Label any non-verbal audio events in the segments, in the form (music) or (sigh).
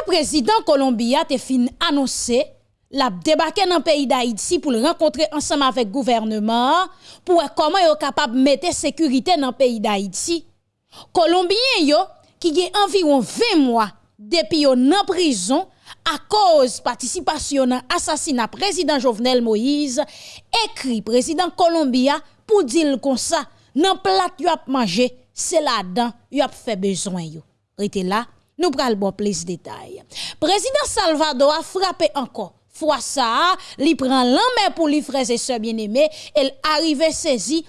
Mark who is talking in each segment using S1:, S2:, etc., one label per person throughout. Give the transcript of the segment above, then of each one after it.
S1: Après président Colombia te fin annoncé la débarquer dans le pays d'Haïti pour rencontrer ensemble avec le gouvernement pour comment est capable de mettre sécurité dans le pays d'Haïti. Colombien yo qui a environ 20 mois depuis yo en prison à cause participation à l'assassinat président Jovenel Moïse écrit président Colombia pour dire comme ça nan plat yo mangé c'est là-dedans yo a fait besoin yo. Là, nous pral bon plus détails. Président Salvador a frappé encore. Fois ça, li prend l'en pour les frères et sœurs bien-aimés, elle arrive saisi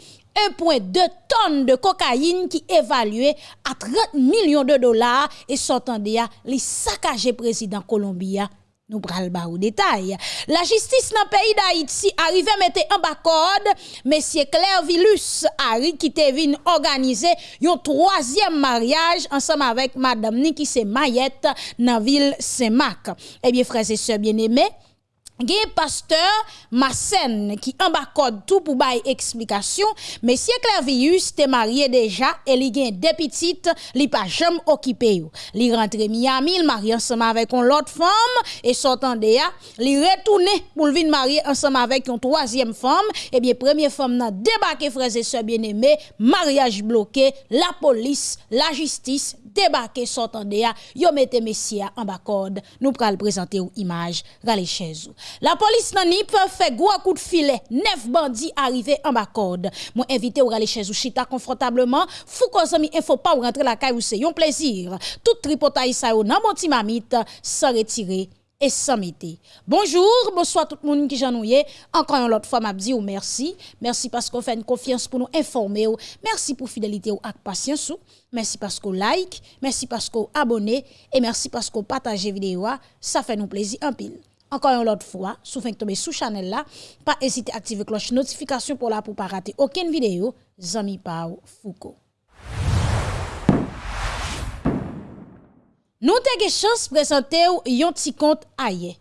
S1: 1,2 tonnes de cocaïne qui évaluée à 30 millions de dollars. Et s'entendait à li saccagé président Colombia nous pral ba ou détail. La justice dans le pays d'Haïti arrive à mettre en bas code monsieur Claire Vilus Harry qui te organiser un troisième mariage ensemble avec madame Niki c'est Mayette dans ville Saint-Marc. Eh bien frères et sœurs bien-aimés, Gen pasteur Massen qui en tout pour bail explication monsieur Clavius te marié déjà et li gen deux petites li pas jamais occupé li rentre Miami il marié ensemble avec une autre femme et sortant de ya li retourné pour venir marier ensemble avec une troisième femme et bien première femme n'a débarqué frères et sœurs bien-aimés mariage bloqué la police la justice débarqué sortant de yo messia en bas nous pral présenter une image rale chez vous la police nan peut fait gros coup de filet. Neuf bandits arrivés en bas corde. Moi invité ou aller chez vous chita confortablement. Fou ko zami info pas ou rentrer la caille ou c'est un plaisir. Tout tripotaille ça nan mon mamite sans retirer et sans mettre. Bonjour, bonsoir tout le monde qui j'ennuie. Encore une autre fois, m'a dit merci. Merci parce qu'on fait une confiance pour nous informer. Merci pour fidélité ou ak patience. Merci parce qu'on like. Merci parce qu'on abonne. Et merci parce qu'on partage vidéo. Ça fait nous plaisir en pile. Encore une autre fois, si vous tomber sous channel là, pas hésiter à activer cloche notification pour la pour pas rater aucune vidéo. Zami Pau Foucault. Nous avons chance de présenter un petit compte ailleurs.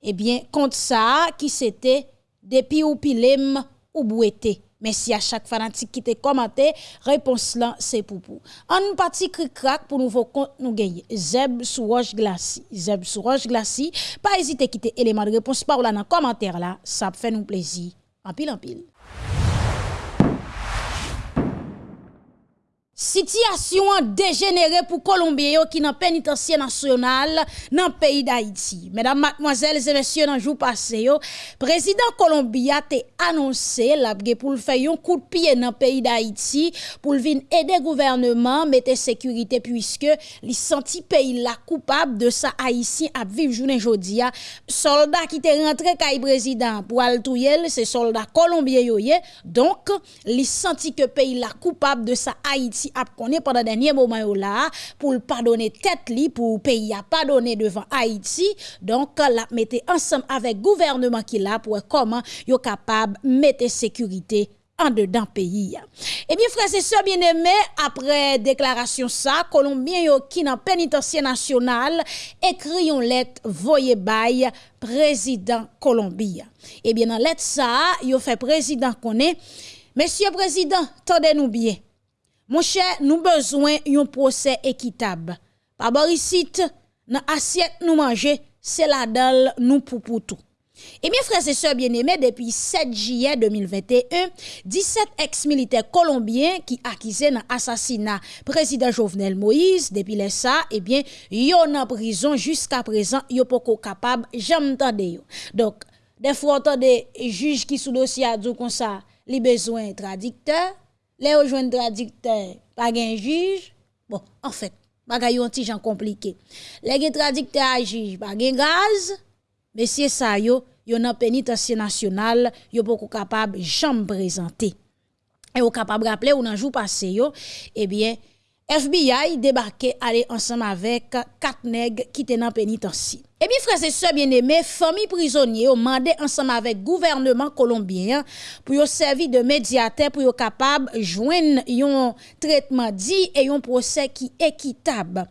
S1: Eh bien, compte ça qui c'était depuis ou pilem ou bouete. Merci à chaque fanatique qui te commenté. Réponse là, c'est pour vous. En partie cric crack pour nouveau compte nous gagner. Zeb sous roche glacis. Zeb sous roche glacis. Pas hésiter à quitter élément de réponse par là dans commentaire là. Ça fait nous plaisir. En pile en pile. Situation dégénérée pour Colombien qui dans pénitencier national dans le pays d'Haïti. Mesdames, mademoiselles et messieurs, dans le jour passé, président Colombia a annoncé pour faire un coup de pied dans le pays d'Haïti pour venir aider le gouvernement mettre sécurité puisque les senti pays la coupable de sa haïtien à vivre journée jodia. Soldats qui étaient rentré kay président pour al c'est soldats colombiens Donc, les senti que pays la coupable de sa Haïti a connaît pendant dernier moment là pour pas donner tête li pour pays a pas donné devant Haïti donc la mettez ensemble avec gouvernement qui là pour comment yo capable mettre sécurité en dedans pays. Eh bien, frères et sœurs bien-aimés, après déclaration ça, Colombien yo qui dans pénitencier national écrit une lettre voyez bail président Colombie. Eh bien, dans lettre ça, yo fait président connaît Monsieur président, tendez-nous bien. Mon cher, nous besoin d'un procès équitable. Par ici, dans assiette nous manger, c'est la dalle nous pour, pour tout. Eh bien, frères et sœurs bien-aimés, depuis 7 juillet 2021, 17 ex-militaires colombiens qui accusés dans assassinat président Jovenel Moïse, depuis les ça, eh bien, yon en prison jusqu'à présent, yon pas capable, yo. Donc, des fois, on des juges qui sous dossier à comme ça, les besoins traducteurs, les rejoindre traducteur, pas un juge. Bon, en fait, bagay yon compliqué. Les gen traducteur à juge, pas gen gaz. Monsieur ça yo, yon nan pénitencier national, yo pas capable présenter. Et ou capable rappeler ou nan jour passé yo, eh bien FBI débarqué aller ensemble avec quatre nègres qui étaient dans pénitencier. Eh bien, frères et sœurs bien-aimés, famille prisonniers ont demandé ensemble avec gouvernement colombien pour y servir de médiateur pour capable joindre un traitement dit et un procès qui équitable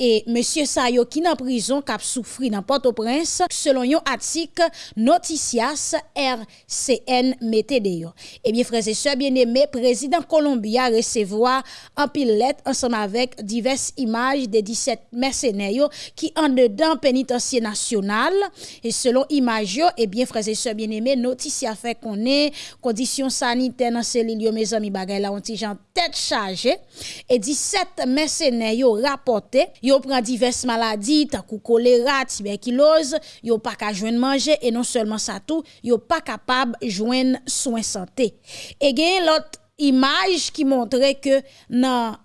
S1: et monsieur Sayo qui en prison cap souffri dans Port-au-Prince selon un article Noticias RCN Météo. Eh bien frères et sœurs bien-aimés, président Colombia recevoir un pilote ensemble avec diverses images des 17 mercenaires qui en dedans pénitencier national et selon image eh bien frères et sœurs bien-aimés, Noticias fait qu'on est conditions sanitaires dans ces lieux mes amis bagay là on tête chargée et 17 mercenaires rapporté yo pran divers maladi, takou kolera, tuberculose, yo pa ka jwen manje, e non seulement sa tou, yo pa kapab jwen soin santé. E gen lot imaj ki montre ke nan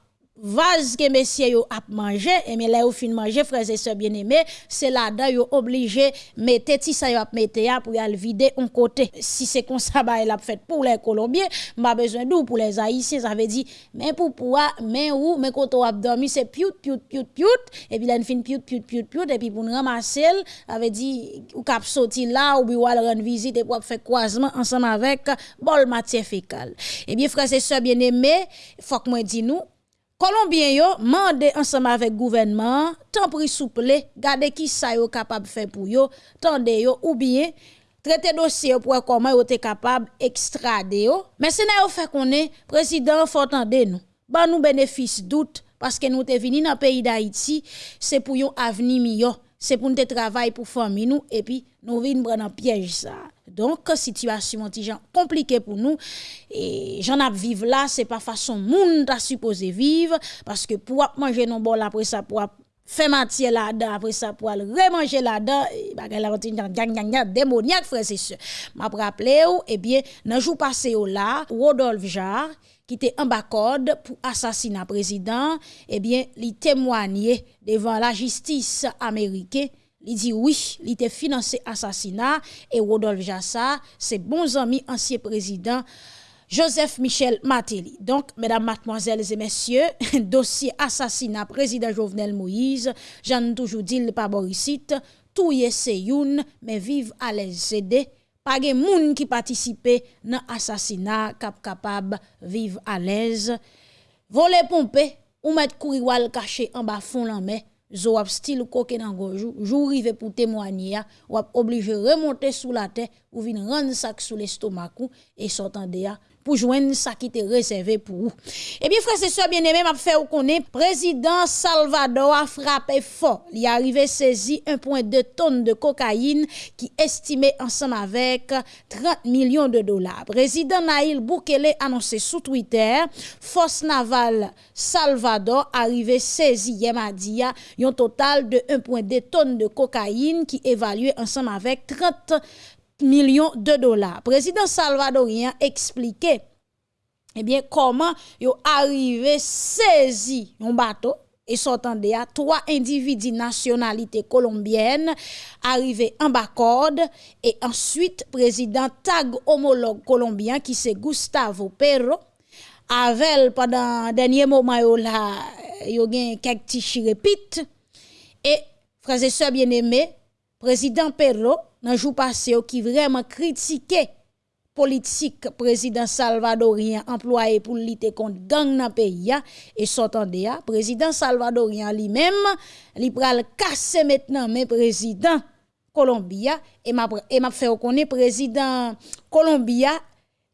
S1: vase que messieurs yo ap mangé et mais là yo fin manger frères et sœurs bien-aimés c'est là dedans yo obligé mettre ti ça yo ap mettre pour aller vider un côté. Si c'est comme ça bah a fait pour les colombiens m'a besoin d'où pour les haïtiens ça veut dire mais pour pouvoir mais où, mais quand on ap dormi c'est piut piut piut piut et puis là fin piut piut piut piut et puis pour ramasser ça veut dire ou cap sorti là ou bi ou rendre visite et pour faire croisement ensemble avec bol matière fécale et eh bien frères et sœurs bien-aimés faut que moi dis nous Colombien yo mandé ensemble avec gouvernement, tant pris souple, gade qui ça yo capable faire pour yo, tande yo ou bien traiter dossier pour comment yo te capable extrader yo. Mais c'est yo fait est président faut tande nous. Ba nous bénéfice doute parce que nous te vini dans pays d'Haïti, c'est pour yon avenir c'est pour nous travailler pour famille nous et puis nous venons prendre piège ça. Donc, situation compliquée pour nous. Et j'en ai vivre là, c'est pas façon monde à supposé vivre. Parce que pour manger non bon après ça, pour faire matière là-dedans, après ça, pour remanger là-dedans, bagay la routine, démoniaque, frère, c'est sûr. M'a rappelé, eh bien, dans jour passé là, Rodolphe Jarre, qui était en bas code pour assassiner président, eh bien, il témoignait devant la justice américaine il dit oui, il était financé assassinat et Rodolphe Jassa, c'est bons amis ancien président Joseph Michel Matéli. Donc, mesdames, mademoiselles et messieurs, (laughs) dossier assassinat président Jovenel Moïse, j'en toujours dit le pas Borisite, tout y est mais vive à l'aise. Pas de moun qui participe dans assassinat cap capable vivre à l'aise. Voler pomper ou mettre courir caché en bas fond main zo ap style koke dans gojou jour rive pour témoigner ou obligé remonter sous la terre ou vinn rendre sac sous l'estomac et s'entendre pour joindre ça qui était réservé pour vous. Eh bien, frère, c'est ça, bien aimé, m'a fait ou connaît, président Salvador a frappé fort. Il est arrivé saisi 1,2 tonnes de cocaïne qui estimé ensemble avec 30 millions de dollars. Président Naïl Boukele annoncé sous Twitter, force navale Salvador arrivé saisi hier mardi, un total de 1,2 tonnes de cocaïne qui évalué ensemble avec 30 millions de dollars. Président salvadorien expliqué eh bien comment yo arrivé saisi un bateau et s'entendait à trois individus nationalité colombienne arrivés en bas et ensuite président tag homologue colombien qui c'est Gustavo Perro avec pendant dernier moment yo là yo quelques petits et frères et sœurs bien-aimés président Perro dans jour passé qui vraiment critiqué politique président salvadorien employé pour lutter contre gang dans pays et s'entendait président salvadorien lui-même il pral casser maintenant mais président Colombia et m'a fait reconnaître président Colombia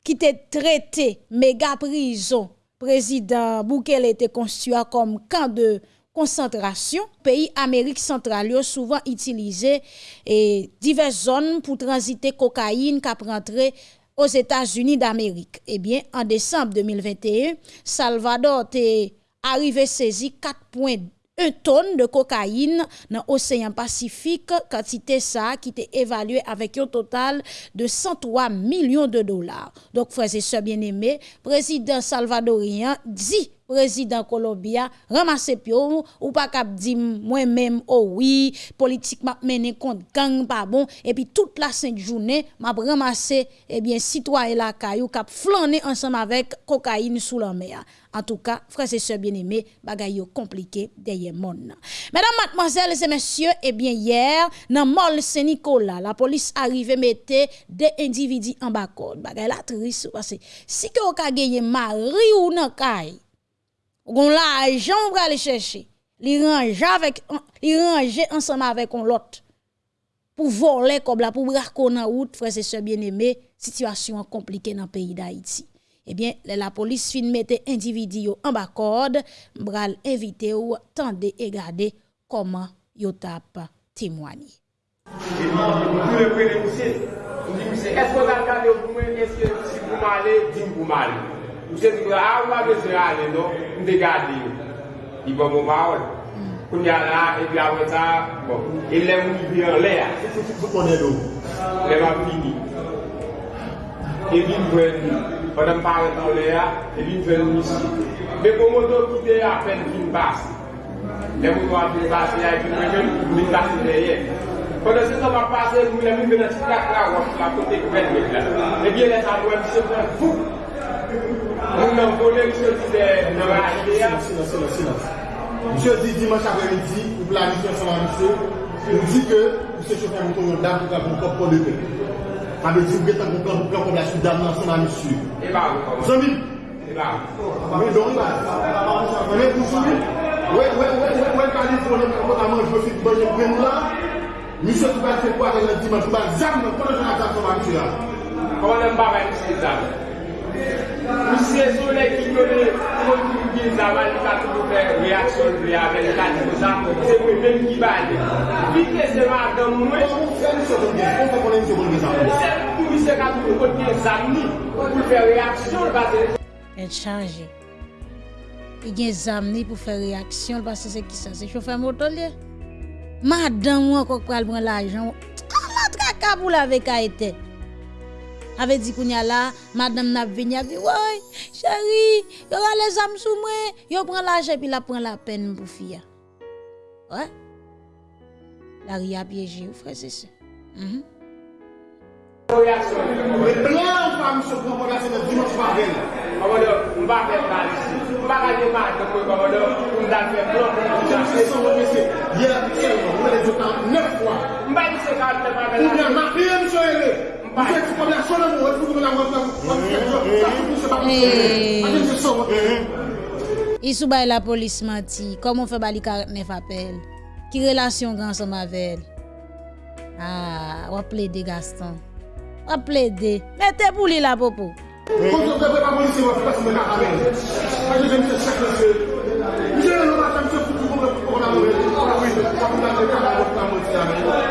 S1: qui était traité méga prison. Président Bukele était construit comme camp de concentration. Pays Amérique centrale ont souvent utilisé et diverses zones pour transiter cocaïne qui rentrer aux États-Unis d'Amérique. Eh bien, en décembre 2021, Salvador est arrivé saisi 4,1 tonnes de cocaïne dans l'océan Pacifique, quantité ça qui était évaluée avec un total de 103 millions de dollars. Donc, frères et sœurs bien-aimés, président salvadorien dit président Colombia, ramasse pio, ou pas cap dire moi-même, oh oui, politique m'a mené contre gang pas bon, et puis toute la sainte journée, m'a ramassé, eh bien, citoyen la caillou, cap flâner ensemble avec cocaïne sous la mer. En tout cas, frères et sœurs bien-aimés, bagay yo compliqué derrière monde. Mesdames, mademoiselles et messieurs, eh bien hier, dans Mall Saint-Nicolas, la police arrive mettre des individus en bas code. La triste parce que si que vous gagné mari ou nan kay, Gon l'argent on va aller chercher. Li range avec li range ensemble avec on l'autre. Pour voler comme là pour braquer en route frères et sœurs bien-aimés, situation compliquée dans le pays d'Haïti. Eh bien, la police fin mette individu en bas corde, bral invité ou tande et garder comment yo tap témoigner.
S2: Est-ce que vous avez regardé pour moi? Est-ce que si vous m'allez, dis-moi Mse di kwa, a ou a vese ale do, mte gade yo. I bon mou ma ou. Koun ya la, e bi a wè sa, bon. E le mou bi an
S3: le a. Sou
S2: konen do. Le ma fini. E bin jwen, padan pare tan le a, e bin jwen misi. Be pou mou do ki de a pen kin basi. Le mou do a pen basi a, e bin jwen mou basi le ye. Konnen se sa pa pase, mwen mwen mwen nan si plak la wak la kote kwen mwen la. Ebyen le sa mwen mwen se mwen fouk. Moun nan konen msye di de nan aje
S3: ya. Sinan, sinan, sinan. Msye di dimanche apre midi, ou planifi anseman msye, msye di ke msye chokan mouton yon dam pou ka pou kop pou leve. Abe di ou getan pou kan pou kan pou la sou dam nan anseman msye.
S2: E ba
S3: ou
S2: kon. Zanmi.
S3: E ba ou. Mwen don ba. Mwen pou sou li. Ouè, ouè, ouè, ouè, ouè, kalifonen mwen amon jwè fit bonye pren la. Mse tou bal fè kwa den le dimanche, tou bal zam nan konnen jan atak koman msye
S2: la. Konnen mba mwen msye zam. Ou se sole ki kone, yon ki ki zaman li pati pou fè reaksyon li avè li pati pou sa, se mwen mèm ki bade. Vite
S3: se man dan mwen. Se mwen se konen se mwen
S2: mèm. Se mwen se kati pou kote zami pou fè reaksyon pati.
S1: El chanji. I gen zamni pou fè reaksyon pati se ki sa se choufe motolye. Madan mwen kok pral mwen la jan. A ah, la traka pou la vek a ete. Dit qu'on y a là, madame n'a venu, a dit, ouais, chérie, y aura les âmes sous moi, yo prend l'argent puis la prend la peine pour faire. Ouais. La
S3: se la dimanche
S2: plan
S3: son
S2: ne va
S3: Ou ma fille, monsieur, elle Parce que comme la chose ah,
S1: de
S3: moi, vous voulez la
S1: voir, vous voulez la police menti. Comment fait bali 49 appels? Qui relation grand ensemble avec Ah, on plaidé Gaston. On plaidé. Mettez pour lui la popo.
S3: Comme vous avez pas police, vous passez le carabin. Je vais me faire chaque monsieur. Je vais le matin, monsieur, pour vous comprendre. Oui, oui, oui.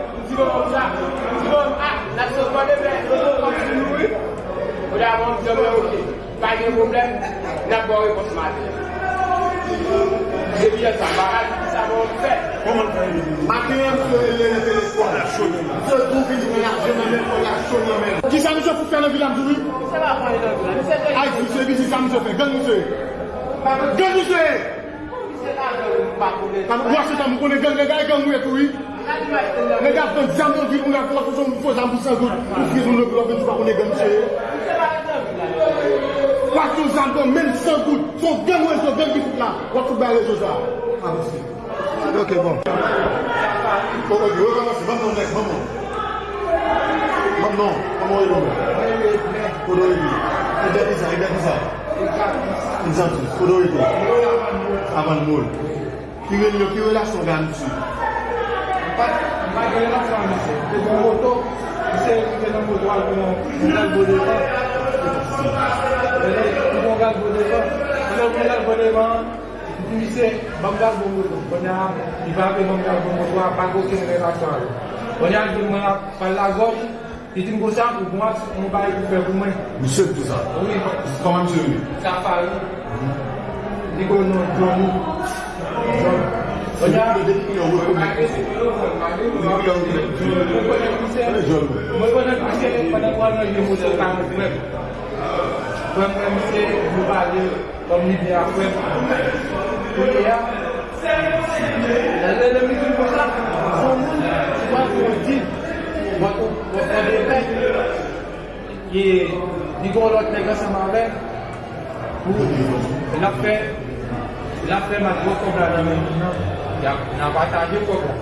S3: Diyon kon sa, diyon a, la sos mwen debe, diyon kon si nou e. O da moun diyon mwen ok, pa gen problem, nan bo e pos
S2: mati.
S3: Debi yon sa barat, sa moun fe. Koman fè yon? Mati yon se lè lè l'espoir la chonye. Se tou vini mwen la chonye men, mwen la chonye men. Ki sa mwen se
S2: pou fè nan vilan mdoui? Se la fè nan vilan. Ay, si se vini sa mwen se fè, gen mwen se. Gen mwen se! Mwen se la
S3: mwen pa konen. Mwen se ta mwen konen gen gen gen gen mwen etoui. Nè gap kon zanm
S2: yon di, ou nan kon akonsyon mou
S3: fò zanm pou san gout, ou fizou lè glò, ben tou pa konè gen msè. Wak yon zanm kon men san gout, son gen wè zò, gen di fout la, wak sou bè lè zò zò. A msè. Ok, bon. O, o, yo, yo, msè, maman mèk, maman. Maman, maman yon mè. Kodo yon mè. E dè dizan, e dè dizan. Dizan tou, kodo yon mè. Avan moun. Ki yon yon, ki yon la son
S4: gen msè. Magre nan sa mese. Te kon moto, mese te nan moto al konon. Mwen al bode van. Mwen kon gaz bode van. Mwen al bode van. Mese, bam gaz bon moto. Mwen al, i va pe bam gaz bon moto a bago ken relasyon. Mwen al di
S3: mwen ap pal
S4: la
S3: gom. I ti
S4: mgo sa pou mwen, mwen bayi pou fe pou
S3: mwen. Mese pou sa? Oui. Koman mse
S4: ou? Sa fari. Di kon nou, jouni. Jouni. Mwen mwen mwen se mou bade kom li bi apwep. Kote ya, lè lè mi di mwen la, son moun, mwen mwen di, mwen mwen de pe, ki di kon lot nega sa mwen ve, pou la fe, la fe mwen mwen kon la mwen mwen. nan pataje problem.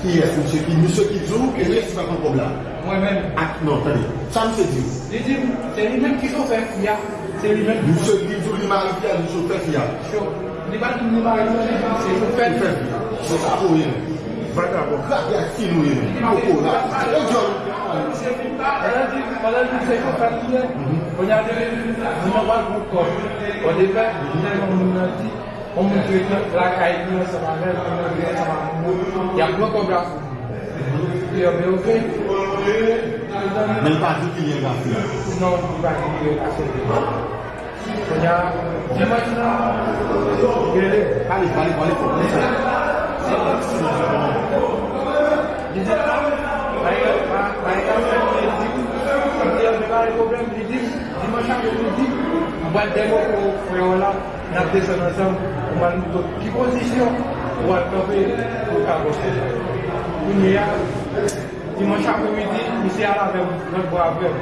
S4: Ki
S3: yes, msè ki, msè ki djou ke lè si pa kon problem.
S4: Mwen men.
S3: Ak non, tani. Sa msè di ou?
S4: Li di ou, se li men ki sofer ki ya. Se li men.
S3: Msè ki djou li mari ki ya, li sofer ki ya. Syo.
S4: Li ban ki li mari ki ya, se sofer ki
S3: ya. Se sa pou yon. Vaka pou. Vaka ya si nou yon. Ou pou la. Ou djon. Msè ki ta,
S4: elè di, elè di msè sofer ki ya. Mwen yade, di mwen wak pou kon. Ou de pe, mwen yade mwen yade di. Om mwen kwe lakay kwen seman men, kwen mwen kwen seman moun, ya mwen kon grafou. Yo
S3: mwen ouve. Men pati ki yon grafou?
S4: Non, pati ki yon grafou.
S3: Konya, jen mwen kwen.
S4: Gede. Pali, pali, pali. Jen jen la, maye, maye kwen mwen dik. Mwen kwen mwen kwen mwen dik. Jen mwen kwen mwen dik. Mwen demo kwen mwen la. nan desen ansan, ou man nou do ki pozisyon, ou an kape pou ka bote. Kounye ya, diman chakou midi, misi ala vem, nan bo avem.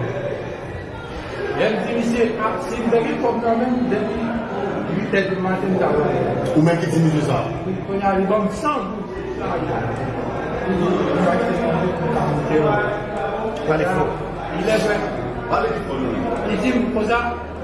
S4: El di misi, si mdegi kom kamen, depi 8 et matin da vem.
S3: Ou men ki di misi sa?
S4: Kounye a li bom san.
S3: Kounye
S4: a li bom
S3: san. Il
S4: est vrai. Il
S3: dit, Posa,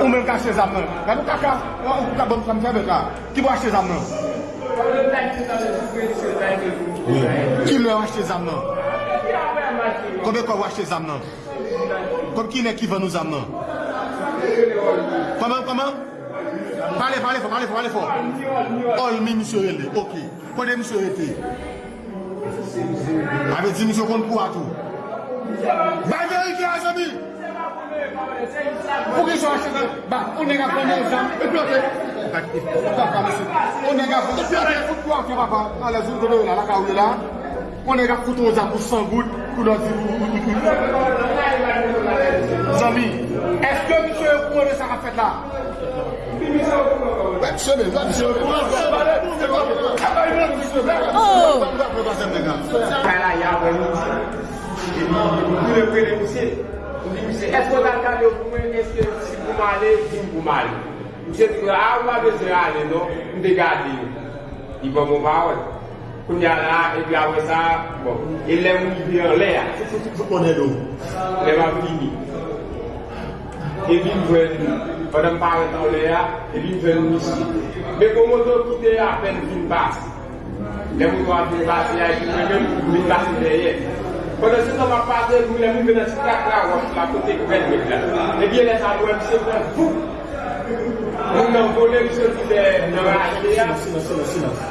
S3: Ou men kache zam nan. Gado kaka, ou kaka bon kam febe ka. Ki bo ache zam nan? Ki le ache zam nan? Koube kwa wache zam nan? Koube ki ne ki ven nou zam nan? Koman, koman? Parle, parle fo, parle fo, parle fo. Oh, Ol mi misyo ele, ok. Kone misyo ete? Ave di misyo kon pou atou. Bagye ite a zami! Pou ki sou a cheval, ba, ou nega pwende ou san, e plote. Baka, misi. Ou nega pwende, e plote, ou pwa ki baka, a la zoun kono ou la, la ka ou la, ou nega koutou ou zan pou san gout, kou la zi ou, ou, ou, ou. Zami, eske misi ou kono sa ka fet la? Wè, misi ou, misi ou.
S1: Oh!
S4: Fè la ya, wè. Mwen pou le kwe le misi. Li mi se esko la kade yo pou mwen, eske si pou male, si pou male. Mi se di, a ou ma beze ale non, mi de gade yo. I bon mou va wè. Koun ya la, e bi avè sa, bon. E lè mou yi vè an lè a.
S3: Se fouti pou konè do.
S4: Lè mou fini. E bi mwen, anan pare tan lè a, e bi mwen misi. Mè kon mou do kite a, pen vin bas. Lè mou do a vin bas, e a yi mwen mwen, vin bas lè ye. Kono se nan wap pase, mwen le moun mwen si kak la wap la kote kwen mwen la. E biye lè sa mwen mse mwen fou. Moun nan vole mse kite nan rache ya.
S3: Silence, silence, silence.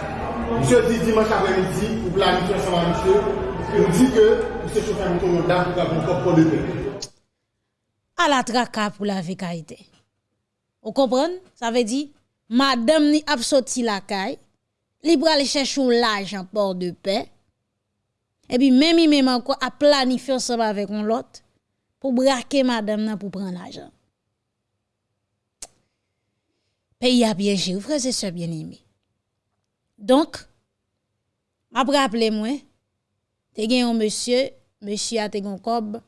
S3: Monsieur dit dimanche après-midi, pour planifier ensemble monsieur, il dit que monsieur chauffeur moto là, pour avoir propre de paix.
S1: à la traka pour la vécaïté. Vous comprenez? Ça veut dire, madame ni ap sorti la caille, li pral chercher l'argent port de paix. Et puis, même il même encore à planifier ensemble avec on l'autre pour braquer madame nan pour prendre l'argent. Pays a bien géré, frère, c'est ça bien aimé. Donc, m'a rappelé moi, te gen un monsieur, monsieur a te gon kob,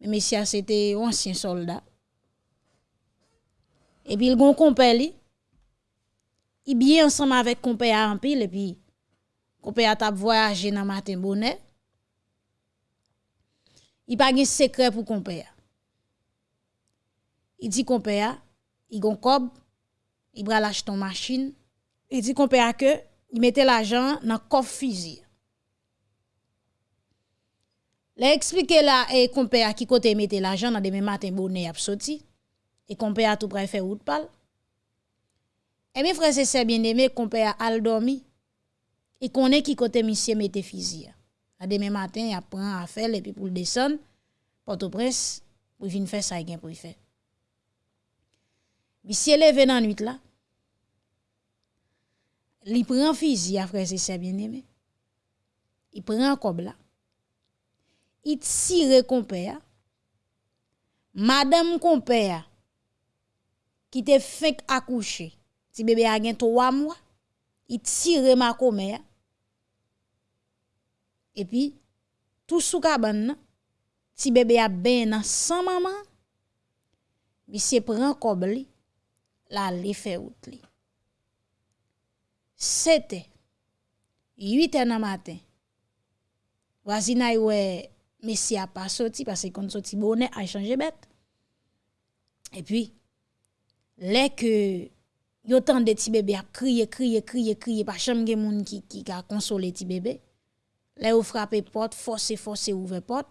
S1: Mais monsieur, c'était un ancien soldat. Et puis, il gon compère li. Il bien ensemble avec compère en pile et puis Kope ya tap voyaje nan maten bonè. I pa gen sekre pou kompe ya. I di kompe ya, i gon kob, i bra laj ton machin. I di kompe ya ke, i mette l'ajan nan kof fizi. Le eksplike la e kompe ya ki kote mette l'ajan nan deme maten bonè ap soti. E kompe ya tou prefe wout pal. E mi frese se bien deme kompe ya al dormi. Et connaît qui côté monsieur fusil. A demain matin, il prend à faire et puis pour le descendre Port-au-Prince pour venir faire ça il pour faire. Monsieur levé dans nuit là. Il prend fusil à frère et sœurs bien-aimés. Il prend cob là. Il tire compère. Madame compère qui te fait accoucher. Si bébé a gen 3 mois, il tire ma commère. Et puis tout sous cabane si bébé a ben sans maman, monsieur prend cob li, la li fait out li. C'était 8 heures matin. Voisina ouais monsieur a pas sorti parce qu'on sorti bonnet a changé bête. Et puis les que yo tant de ti bébé a crier crier crier crier pas chambre moun qui qui a consolé ti bébé. Les ou frappé porte forcer forcer ouvert porte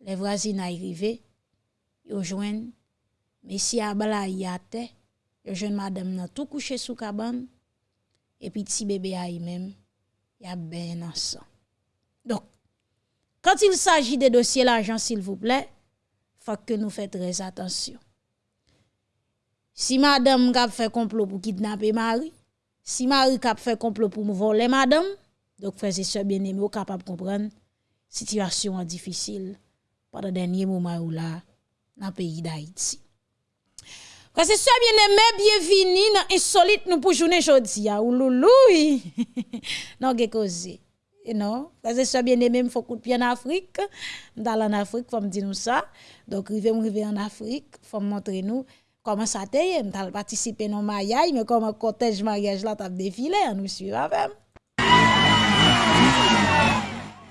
S1: les voisins arrivés, ils joignent Messie Abala yate, ils joignent madame nan tout couché sous cabane, et puis petit bébé a même, y a ben ensemble. Donc, quand il s'agit des dossiers l'argent, s'il vous plaît, faut que nous fassions très attention. Si madame a fait complot pour kidnapper Marie, si Marie a fait complot pour voler madame, donc frères et sœurs bien-aimés, capable de comprendre situation difficile pendant dernier moment où là dans le pays d'Haïti. Parce que ça bien aimé bienvenue dans insolite nous pour journée aujourd'hui ou louloui. (laughs) non que cause. Non, parce que ça bien aimé faut coup de pied en Afrique. Dans en Afrique faut me dire nous ça. Donc rive rive en Afrique, faut montrer nous comment ça t'est, m'tal participer dans mariage mais comment cortège mariage là t'a défilé, nous suivre avec.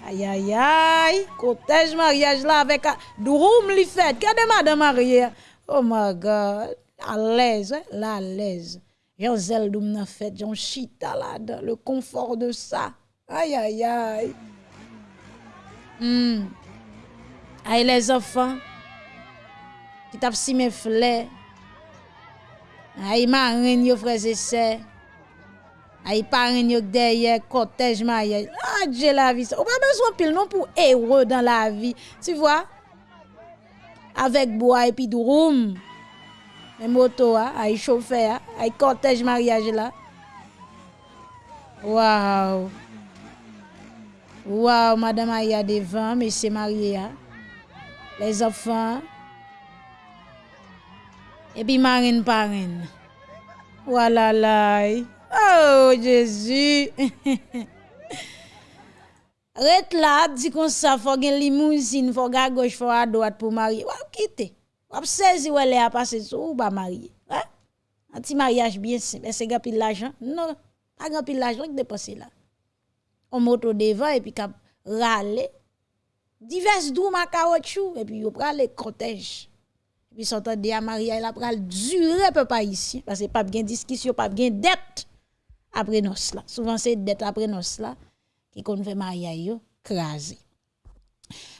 S1: Aïe, aïe, aïe. Cortège mariage là avec Douroum li fête. Regardez madame mariée. Oh my God. À l'aise, hein? là, à l'aise. J'en zèle doum nan fête, yon chita là Le confort de ça. Aïe, aïe, aïe. Hmm, Aïe, les enfants. Qui tap si mes flets. Aïe, marine, yo frères et sœurs. Ay paren yok derye, kotej maye. Ah, Adje la vi sa. Ou pa bezwen pil non pou ewe dan la vi. Tu vwa? Avek boa epi duroum. Men moto a, ay chofe a, ay kotej mariage la. Waw. Waw, madame a ya devan, mesye mariye a. Les afan. Epi maren paren. Walalay. Oh Jésus. Ret là, dit comme ça, faut gen limousine, faut gars gauche, faut à droite pour marier. Ou quitter. Ou saisi ou elle a passé sou ou pas marier. Hein? Un petit mariage bien simple. Est-ce que pile l'argent? Non, pas grand pile l'argent que dépenser là. On moto devant et puis cap râler. Divers dou ma caoutchouc et puis yo prale cortège. Et puis s'entend à mariage la pral durer peu pas ici parce que pas bien discussion, pas bien dette après nos là. Souvent c'est dette après nos là qui qu'on fait mariage yo crasé.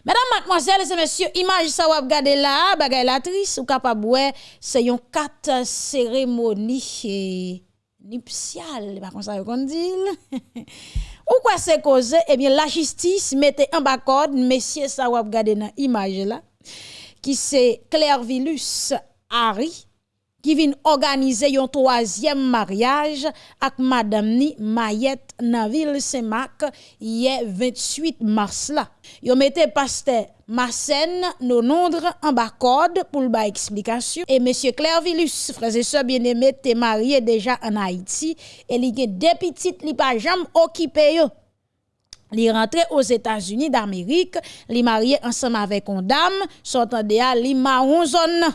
S1: Mesdames, mademoiselles et messieurs, image ça ou regarder là, bagay la triste ou capable c'est yon quatre cérémonie nuptiale, pas comme ça qu'on dit. (laughs) ou quoi c'est cause Eh bien la justice mettait en bas code messieurs ça ou regarder dans image là qui c'est Claire Vilus Harry qui vient organiser un troisième mariage avec madame ni Mayette Naville Semak hier 28 mars là. Yo mette pasteur Marcène Nonondre en bas code pour le explication et monsieur Claire Vilus frères et sœurs bien-aimés t'es marié déjà en Haïti et il y a deux petites li pas jamais occupé yo. Li rentré aux États-Unis d'Amérique, li marié ensemble avec une dame, sortant de li zone.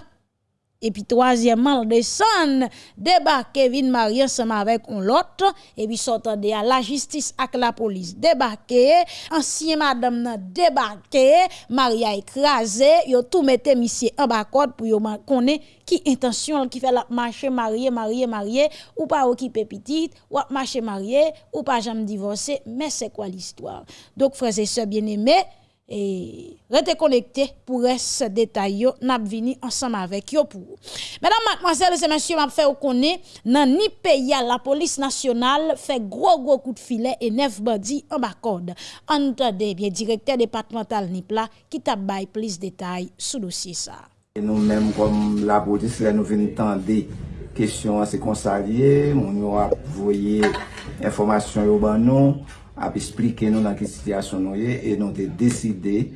S1: Et puis troisièmement, le descend, débarquer, vin marié ensemble avec un l'autre, et puis sortant de la justice avec la police. Débarquer, ancien madame débarqué, Maria écrasé, yo tout mette monsieur en bas pour yo connaître qui intention qui fait la marcher marié marié marié ou pas occuper petite ou marcher marié ou pas jamais divorcer mais c'est quoi l'histoire? Donc frères et sœurs bien-aimés et restez connectés pour ce détail yo n'a vini ensemble avec yo pour mesdames mademoiselles et messieurs m'a fait connaître dans ni pays la police nationale fait gros gros coup de filet et neuf bandits en bacorde entendez bien directeur départemental Nipla qui t'a bail plus détails sous dossier ça.
S5: Et nous mêmes comme la police là nous venons tendre question à ces consaliers on nous a envoyé information yo ban nous ap esplike nou nan ki sityasyon nou ye, e nou te deside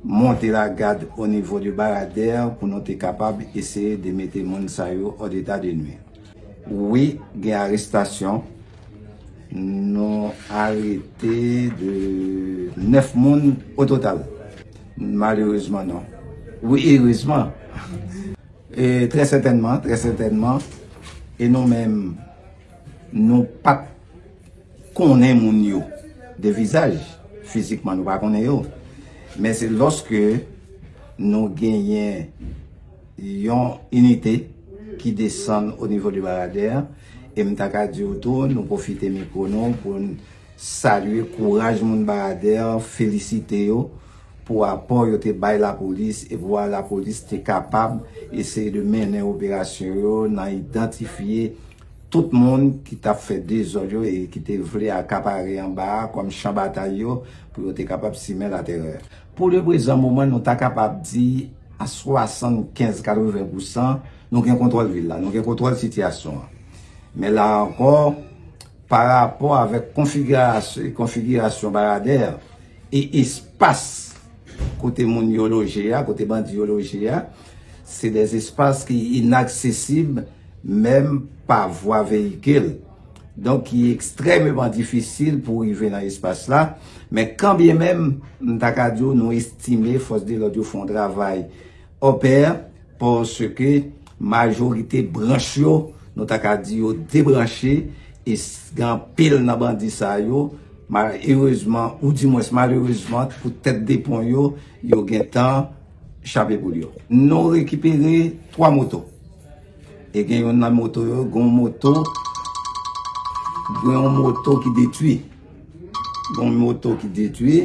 S5: monte la gade o nivou di barader pou nou te kapab eseye de mette moun sa yo o deta de nwe. Oui, gen arrestasyon, nou arete de 9 moun o total. Malheureusement nou. Oui, heureusement. et très certainement, très certainement, et nou men nou pat konen moun yo de vizaj, fizikman nou pa konen yo. Men se loske nou genyen yon unité ki desen o nivou di barader, e mta ka di woto nou profite mikronon pou salye kouraj moun barader, felicite yo, pou apon yo te bay la polis e vwa la polis te kapab eseye de menen operasyon yo nan identifiye tout moun ki ta fè de zon yo e ki te vle akapare an ba kom chan batay yo pou yo te kapab si men la terè. Pou le prezant mouman nou ta kapab di a 75-80% nou gen kontrol vil la, nou gen kontrol sityasyon. Men la ankon, par rapport avèk konfigurasyon barader e espas kote moun yoloje ya, kote bandi yoloje ya, se des espas ki inaksesib mèm pa vwa veyikil. Donk ki ekstremement difisil pou rive nan espas la, men kambye men mtakadyo nou estime fos de lodyo fon travay oper, porske majorite branchyo nou takadyo debranche, e gan pil nan bandisa yo, malheureusement, ou di mwes malheurezman pou tet depon yo, yo gen tan chabe pou yo. Nou rekipere 3 moto. E gen yon nan moto yo, gon moto, gon moto ki detui. Gon moto ki detui,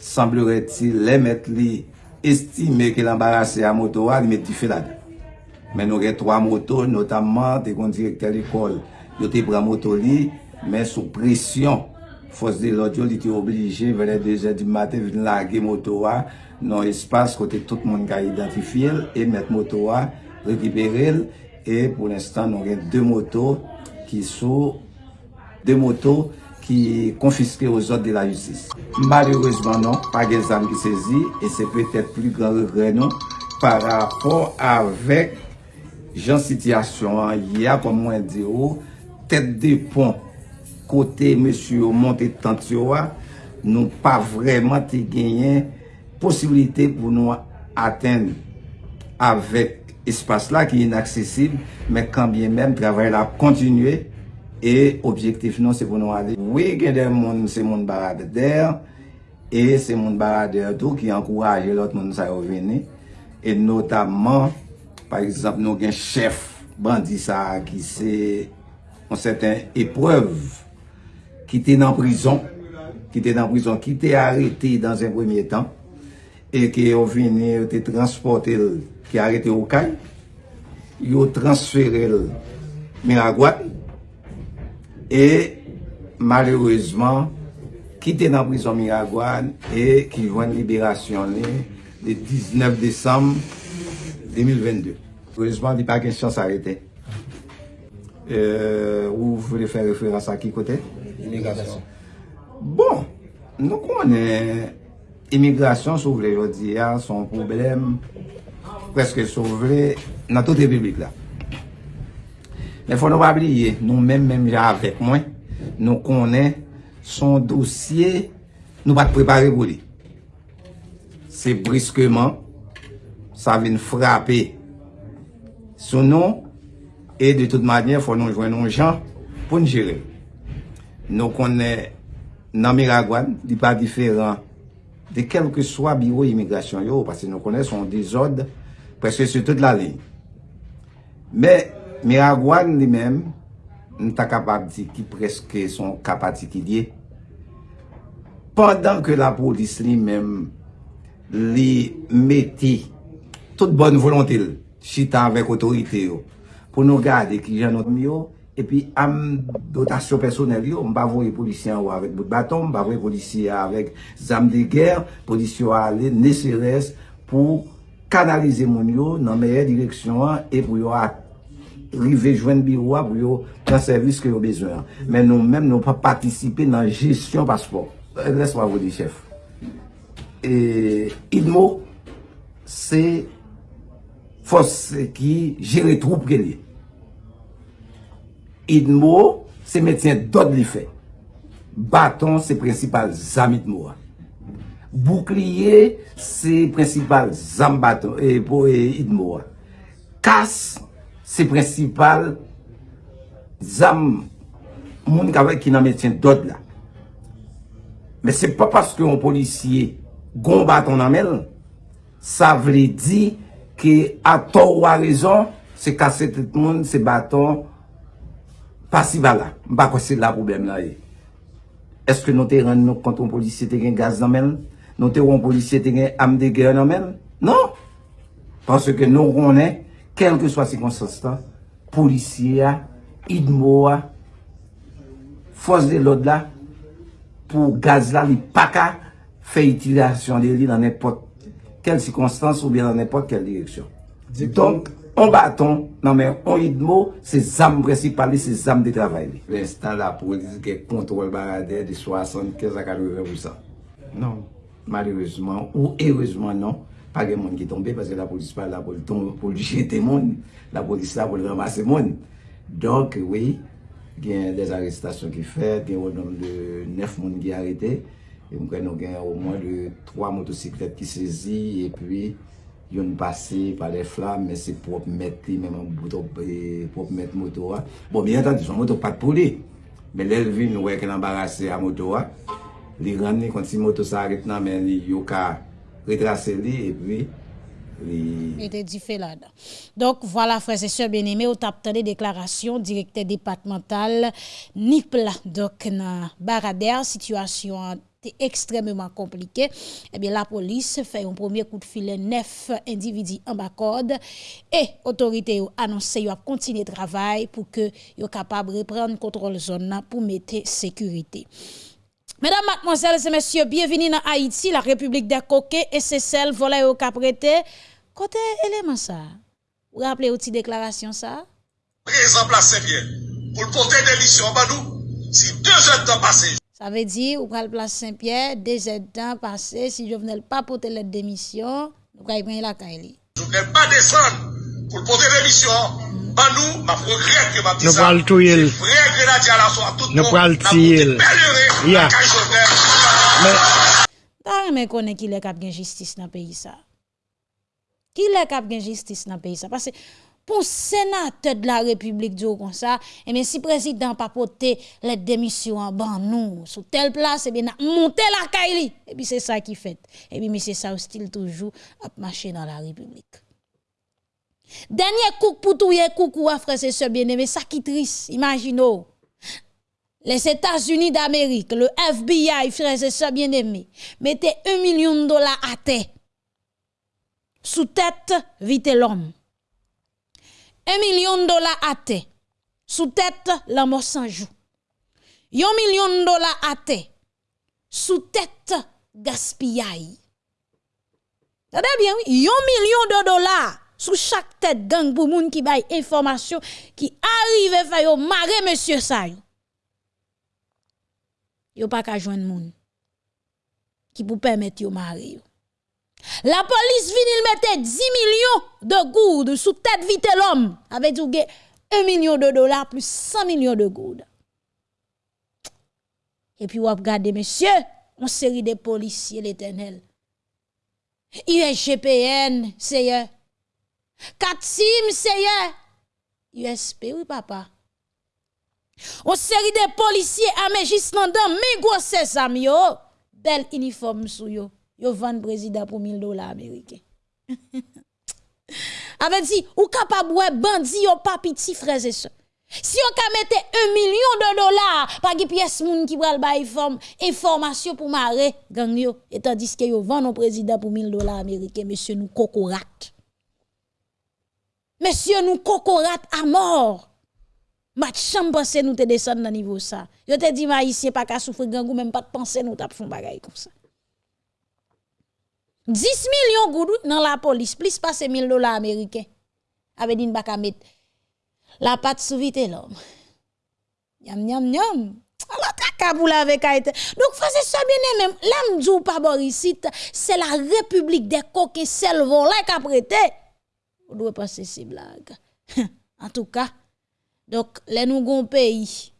S5: semblere ti le met li estime ke l'embarase a moto wa, li met di felade. Men nou gen 3 moto, notamman te kon direkte l'ekol. Yo te pran moto li, men sou presyon. Fos de lodyo li te oblije, vele deje di maten vin lage moto wa, nan espas kote tout moun ka identifil, e met moto wa, rekipere l, E pou l'instant nou gen de moto ki sou de moto ki konfiske ou zot de la justis. Maloureusement non, pa gen zan ki sezi e se petet pli gran regre non par rapport avek jan sityasyon ya kon mwen di ou oh, tet de pon kote monsi ou monte tant yo a nou pa vreman te genyen posibilite pou nou aten avek espas la ki inaksesib, men kambye men travay la kontinue, e objektif nou se pou nou ale. Oui gen den moun se moun barade der, e se moun barade tou ki ankouraje lot moun sa yo vene, e notabman, par exemple nou gen chef bandi sa ki se an seten epreuve, ki te nan prison, ki te nan prison, ki te arete dans un premier tan, e ki yo vene, yo te transporte ki arete ou kay, yo transferel Miragwan, e malerouzman, kite nan prizon Miragwan, e ki jwen liberasyon li, de 19 Desem 2022. Heureusement, di pa gen chans arete. Euh, ou vle fè referans a ki kote? Imigrasyon. Bon, nou konen, imigrasyon sou vwele jodi ya, son problem preske sove nan tout republik la. Men fò nou wabliye, nou men men ja avèk mwen, nou konen son dosye nou pat prepare pou li. Se briskeman, sa vin frape. Sou nou, e de tout madyen fò nou jwen nou jan pou nou jere. Nou konen nan Miragwan, di pa diferan de kelke swa biro imigrasyon yo, pasi nou konen son dezod preske sou tout la li. Me, Miragwan li men, nou ta kapab di ki preske son kapati ki liye. Pendan ke la polis li men, li meti tout bon volontil, chita avèk otorite yo, pou nou gade ki jan nou mi yo, epi am dotasyon personel yo, mba voye polisyen yo avèk bout baton, mba voye polisyen avèk zam de ger, polisyen yo alè neseres pou kanalize moun yo nan meye direksyon an, e pou yo ak rive jwen biro a pou yo nan servis ke yo bezwen. Men nou men nou pa patisipe nan jesyon paspor. Res pa vodi chef. E idmo, se fos ki jere troup ke li. Idmo, se metyen dod li fe. Baton se prinsipal zamit mou a. bouclier c'est principal zambato e pou e idmo. Kas, se prinsipal zam moun kavek ki nan metyen dod la. Men se pa paske yon polisye goun baton nan men, sa vle di ki a to ou a rezon, se kase tout moun, se baton, pasi bala. Mba kwa se la problem la e. Eh. Eske nou te ren nou konton polisye te gen gaz nan men? nou te ron polisye te gen amde gen nan men. Non. Pansè ke nou ronen, kelke swa si konsastan, polisye a, idmo a, fos de lod la, pou gaz la li paka, fe itilasyon de li nan epot, kel sikonstans ou bien nan epot kel direksyon. Donk, on baton, nan men, on idmo, se zam presipali, se zam de travay li. Restan la polis ke kontrol barade de 75 a 80%. Non. Maryozman ou erozman non, pa gen moun ki tombe, paske la polis (laughs) pa la pou li jete moun, la polis la pou li ramase moun. Donk, oui, gen des arrestasyon ki fet, gen ou nom de 9 moun ki arete, e mwen kwen nou gen ou mwen de 3 motosiklet ki sezi, e pi yon pase pa le flam, men se prop met li, men prop met motora. Bon, bien entendi, son moto pat pou li, men lel vin nou wek l'embarase a motora, li rande konti si moto nan, men li yo ka
S1: dit fait Donc voilà, frères et sœurs bien-aimés, au tap des déclarations directeur départemental Nipla. Donc, dans Baradère, situation est extrêmement compliquée. Eh bien, la police fait un premier coup de filet neuf individus en bas code et autorité ont annoncé qu'ils continuer le travail pour que soient capable de reprendre contrôle zone pour mettre sécurité. Mesdames, mademoiselles et messieurs, bienvenue dans Haïti, la République des coquets et c'est celle volée au caprété. Côté élément ça, vous rappelez aussi déclaration ça?
S6: Exemple à Saint-Pierre, pour le des missions en nous, si deux heures de temps passé.
S1: Ça veut dire, vous prenez place Saint-Pierre, deux heures de temps passé, si je venais pas porter l'aide démission, vous allez prendre la caille.
S6: Je ne pas descendre pou l'pote remisyon, ban nou, ma progrèd ke ma
S7: ptisa. Nou pral
S6: touyel. Vre grenadya la so a tout nou.
S7: Nou
S6: pral
S7: tiyel. Na pou
S6: te
S1: belere, la kaj jovem. Ta remè konen ki lè kap gen jistis nan peyi sa. Ki lè kap gen jistis nan peyi sa. Pase, pou senate de la republik diyo kon sa, e eh men si prezident pa pote le demisyon ban nou, sou tel plas, e eh ben na monte la kaili, e eh bi se sa ki fet, e bi mi se sa ou stil toujou ap mache nan la republik. Dernier coup pour tout coucou à frère et sœurs bien-aimés ça qui triste imaginez les États-Unis d'Amérique, le FBI, frères et sœurs bien-aimés, mettez un million de dollars à terre sous tête vite l'homme. Un million de dollars à terre, sous tête mort sans joue. Un million de dollars à terre, sous tête gaspillage. Tendez bien, oui, un million de dollars sous chaque tête gang pour moun qui baille information qui arrive faire yo marrer monsieur ça. Yo pas ka joindre moun qui pour permettre yo marrer. La police vient mettre 10 millions de goudes sous tête vite l'homme. Avec du 1 million de dollars plus 100 millions de goudes. Et puis, vous regardez, monsieur, On série de policiers l'éternel. USGPN, seye. Katsim, seye. USP, oui, papa. On série de policiers amejis nan dan, mais gros sesam yo. Bel uniforme sou yo. Yo vend président pour 1000 dollars américains. (laughs) Avec dit, ou capable bandi yo pas petit frères et sœurs. Si on ka mette un million de dollars, pas de pièce moun qui pral bay forme information pour marrer gang yo, et tandis que yo vend président pour 1000 dollars américains, monsieur nous cocorat. Monsieur nous cocorat à mort. Mat chambre pense nous te descendre dans niveau ça. Yo te dit maïsien pas ka souffrir gang ou même pas de penser nous t'a font bagay comme ça. 10 millions goudou dans la police, plus passer 1000 dollars américains. Avec dit pas mettre la patte sous vite l'homme. Yam yam yam. Alors kaka pour la avec Donc frère ça bien même l'âme djou pas Borisite, c'est la République des coquins sel volé qu'a prêté. On doit passer ces blagues. (laughs) en tout cas, donc les nous gon pays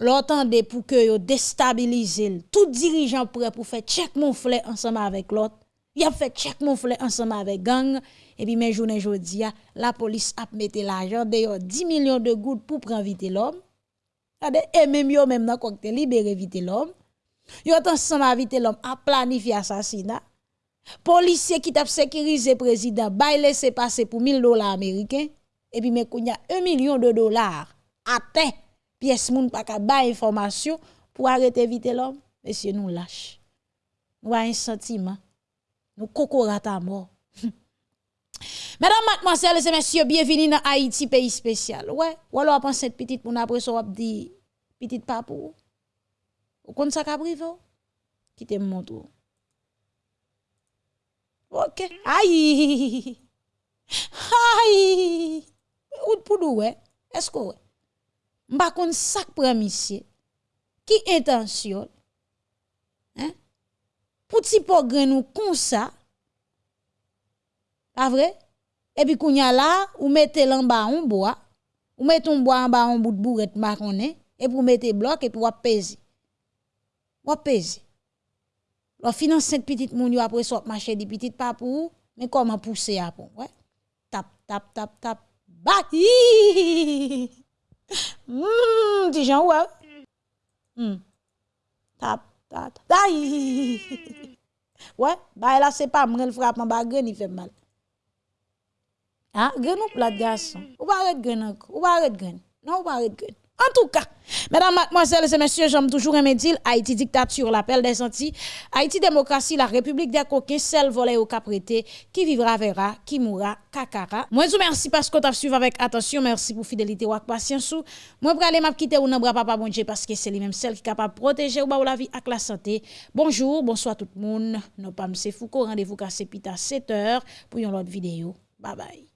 S1: l'entendez pour que yo déstabiliser tout dirigeant prêt pour faire check mon flé ensemble avec l'autre. Il a fait check mon flé ensemble avec gang et puis mes journée jodi la police a mis l'argent de 10 millions de gouttes pour prendre vite l'homme. Et même yo même dans cocktail libérer vite l'homme. Yo ensemble avec l'homme a planifié assassinat. Policier qui t'a sécurisé président, bay laisser passer pour 1000 dollars américains et puis mais kounya 1 million de dollars atteint pièce moun pas ka ba information pour arrêter vite l'homme. Monsieur nous lâche. Nous un sentiment. Nous cocorat à mort. (laughs) Mesdames, mademoiselles et messieurs, bienvenue dans Haïti, pays spécial. Ouais, ou alors pense cette petite pour après ça, dit petite papou. Ou kon ça ka privé? Quittez mon tour. Ok. Aïe. Aïe. Ou pour ouais? Est-ce que ouais? M'a kon sak monsieur. Qui intention? Hein? Pour ti pour nous comme ça. Pas vrai? Et puis kounya là, ou mettez l'en bas on bois, ou mettez un bois en bas un bout de bourrette marronné et pour mettre bloc et ou peser. Ou peser. Lo finanse petit moun yo apre sop mache di petit pa pou, men koman pousse apon, wè. Tap, tap, tap, tap, bak, hihihihi. Mmm, ti jan wè. Mm. Tap, tap, tap, hihihihi. Wè, bay la se pa mrel frapman ba gren i fe mal. Ha, gren ou plat gason. Ou ba red gren anko, ou ba red gren. Non, ou ba red gren. En tout cas, mesdames, mademoiselles et messieurs, j'aime toujours un dire Haïti dictature, l'appel des Antilles, Haïti démocratie, la République des coquins, celle volée au caprété, qui vivra verra, qui mourra kakara. Moi, je vous remercie parce que vous avez suivi avec attention, merci pour fidélité ou patience. Moi, je aller m'a quitter ou n'abra papa bon Dieu parce que c'est lui-même celle qui est capable de protéger ou la vie avec la santé. Bonjour, bonsoir tout le monde. Nous pas M. Foucault, rendez-vous à 7h pour une autre vidéo. Bye bye.